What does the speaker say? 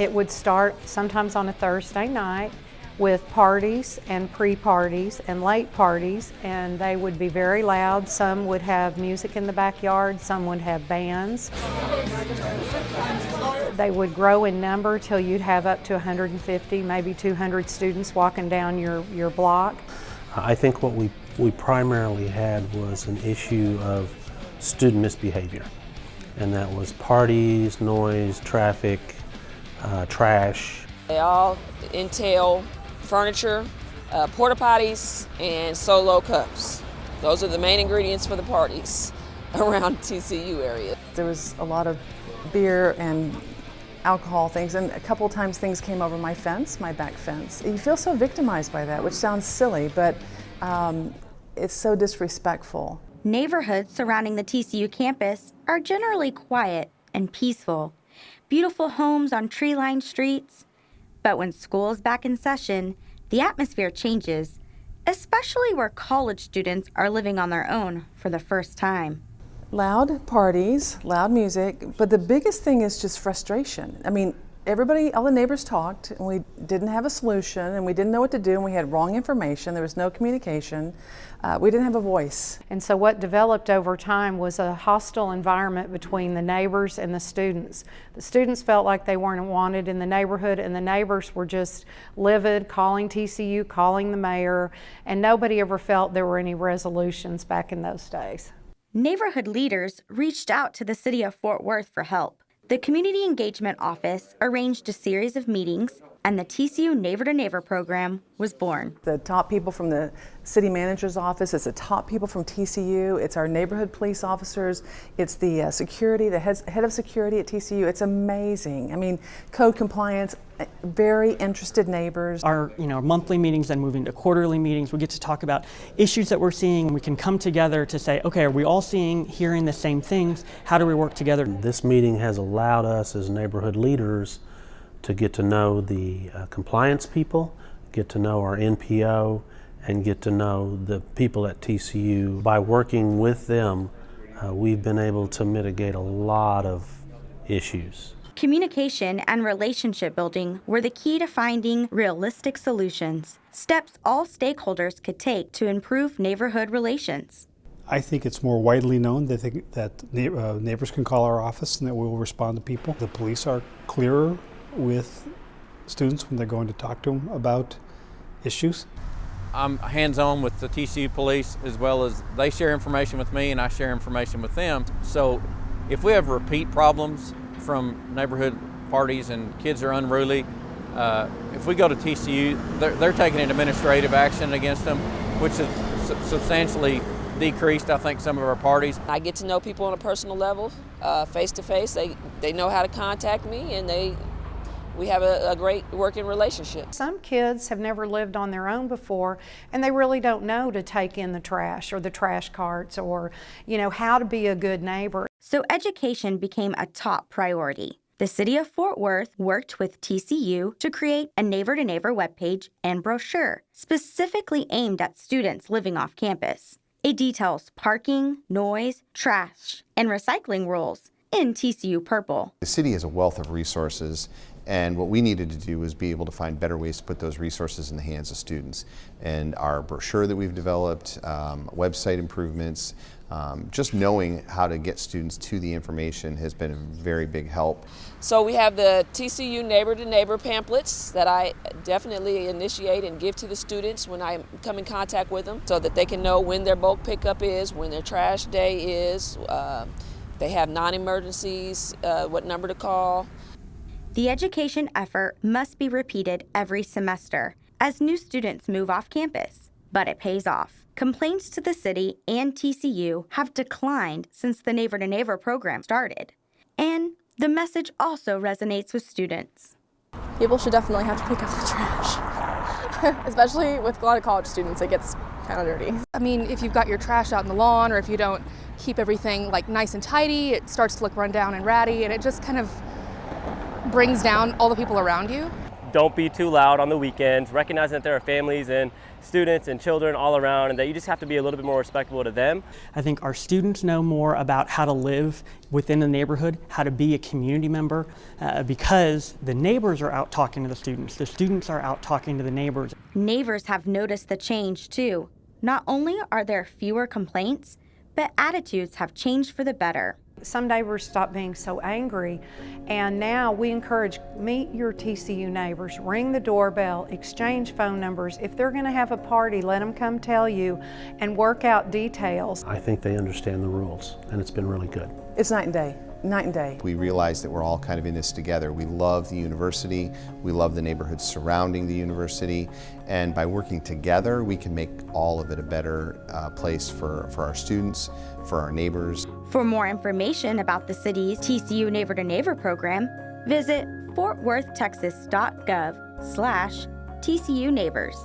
It would start sometimes on a Thursday night with parties and pre-parties and late parties and they would be very loud. Some would have music in the backyard, some would have bands. They would grow in number till you'd have up to 150, maybe 200 students walking down your, your block. I think what we, we primarily had was an issue of student misbehavior and that was parties, noise, traffic, uh, trash. They all entail furniture, uh, porta potties, and solo cups. Those are the main ingredients for the parties around TCU area. There was a lot of beer and alcohol things and a couple times things came over my fence, my back fence. You feel so victimized by that, which sounds silly, but um, it's so disrespectful. Neighborhoods surrounding the TCU campus are generally quiet and peaceful. Beautiful homes on tree-lined streets, but when school is back in session, the atmosphere changes, especially where college students are living on their own for the first time. Loud parties, loud music, but the biggest thing is just frustration. I mean, everybody, all the neighbors talked, and we didn't have a solution, and we didn't know what to do, and we had wrong information. There was no communication. Uh, we didn't have a voice. And so what developed over time was a hostile environment between the neighbors and the students. The students felt like they weren't wanted in the neighborhood, and the neighbors were just livid, calling TCU, calling the mayor, and nobody ever felt there were any resolutions back in those days. Neighborhood leaders reached out to the city of Fort Worth for help. The Community Engagement Office arranged a series of meetings and the TCU Neighbor to Neighbor program was born. The top people from the city manager's office, it's the top people from TCU, it's our neighborhood police officers, it's the uh, security, the head, head of security at TCU. It's amazing. I mean, code compliance, uh, very interested neighbors. Our you know monthly meetings then moving to quarterly meetings. We get to talk about issues that we're seeing. We can come together to say, okay, are we all seeing, hearing the same things? How do we work together? This meeting has allowed us as neighborhood leaders to get to know the uh, compliance people, get to know our NPO, and get to know the people at TCU. By working with them, uh, we've been able to mitigate a lot of issues. Communication and relationship building were the key to finding realistic solutions, steps all stakeholders could take to improve neighborhood relations. I think it's more widely known that, they, that uh, neighbors can call our office and that we will respond to people. The police are clearer with students when they're going to talk to them about issues? I'm hands-on with the TCU police as well as they share information with me and I share information with them. So if we have repeat problems from neighborhood parties and kids are unruly, uh, if we go to TCU, they're, they're, taking an administrative action against them, which is su substantially decreased, I think, some of our parties. I get to know people on a personal level, uh, face to face. They, they know how to contact me and they we have a, a, great working relationship. Some kids have never lived on their own before and they really don't know to take in the trash or the trash carts or, you know, how to be a good neighbor. So education became a top priority. The city of Fort Worth worked with TCU to create a neighbor to neighbor webpage and brochure specifically aimed at students living off campus. It details parking, noise, trash, and recycling rules in TCU Purple. The city has a wealth of resources and what we needed to do was be able to find better ways to put those resources in the hands of students. And our brochure that we've developed, um, website improvements, um, just knowing how to get students to the information has been a very big help. So we have the TCU Neighbor to Neighbor pamphlets that I definitely initiate and give to the students when I come in contact with them so that they can know when their bulk pickup is, when their trash day is, uh, they have non-emergencies, uh, what number to call. The education effort must be repeated every semester as new students move off campus, but it pays off. Complaints to the city and TCU have declined since the Neighbor to Neighbor program started. And the message also resonates with students. People should definitely have to pick up the trash. Especially with a lot of college students, it gets kind of dirty. I mean, if you've got your trash out in the lawn or if you don't keep everything like nice and tidy, it starts to look run down and ratty and it just kind of brings down all the people around you. don't be too loud on the weekends, recognizing that there are families and students and children all around and that you just have to be a little bit more respectful to them. I think our students know more about how to live within the neighborhood, how to be a community member, uh, because the neighbors are out talking to the students. The students are out talking to the neighbors. Neighbors have noticed the change too. Not only are there fewer complaints, but attitudes have changed for the better. Some neighbors stopped being so angry, and now we encourage meet your TCU neighbors, ring the doorbell, exchange phone numbers. If they're going to have a party, let them come tell you and work out details. I think they understand the rules, and it's been really good. It's night and day, night and day. We realize that we're all kind of in this together. We love the university, we love the neighborhoods surrounding the university, and by working together, we can make all of it a better uh, place for, for our students, for our neighbors. For more information about the city's TCU Neighbor to Neighbor program, visit fortworthtexas.gov slash TCU Neighbors.